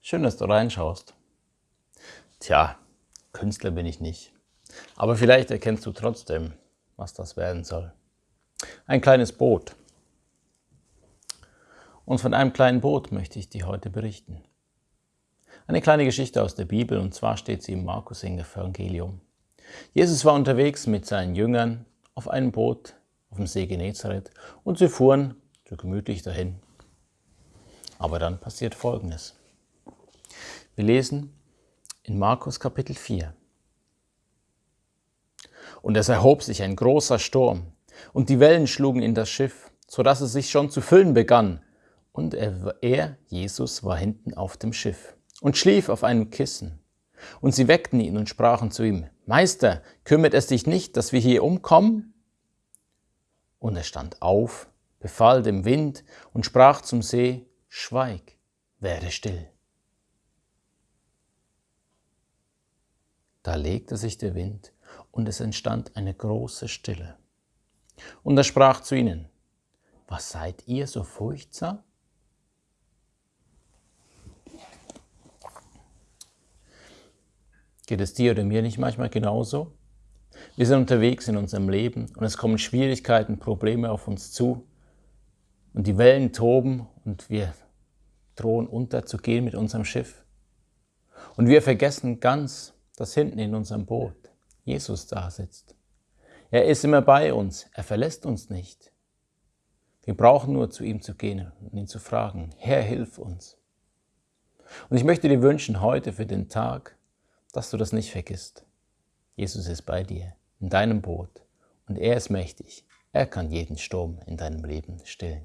Schön, dass du reinschaust. Tja, Künstler bin ich nicht. Aber vielleicht erkennst du trotzdem, was das werden soll. Ein kleines Boot. Und von einem kleinen Boot möchte ich dir heute berichten. Eine kleine Geschichte aus der Bibel, und zwar steht sie im Markus Evangelium. Jesus war unterwegs mit seinen Jüngern auf einem Boot auf dem See Genezareth und sie fuhren so gemütlich dahin. Aber dann passiert Folgendes. Wir lesen in Markus Kapitel 4. Und es erhob sich ein großer Sturm, und die Wellen schlugen in das Schiff, so dass es sich schon zu füllen begann. Und er, er, Jesus, war hinten auf dem Schiff und schlief auf einem Kissen. Und sie weckten ihn und sprachen zu ihm, Meister, kümmert es dich nicht, dass wir hier umkommen? Und er stand auf, befahl dem Wind und sprach zum See, Schweig, werde still. Da legte sich der Wind, und es entstand eine große Stille. Und er sprach zu ihnen, Was seid ihr so furchtsam? Geht es dir oder mir nicht manchmal genauso? Wir sind unterwegs in unserem Leben und es kommen Schwierigkeiten, Probleme auf uns zu und die Wellen toben und wir drohen unterzugehen mit unserem Schiff. Und wir vergessen ganz, dass hinten in unserem Boot Jesus da sitzt. Er ist immer bei uns, er verlässt uns nicht. Wir brauchen nur zu ihm zu gehen und ihn zu fragen, Herr, hilf uns. Und ich möchte dir wünschen heute für den Tag, dass du das nicht vergisst. Jesus ist bei dir, in deinem Boot, und er ist mächtig. Er kann jeden Sturm in deinem Leben stillen.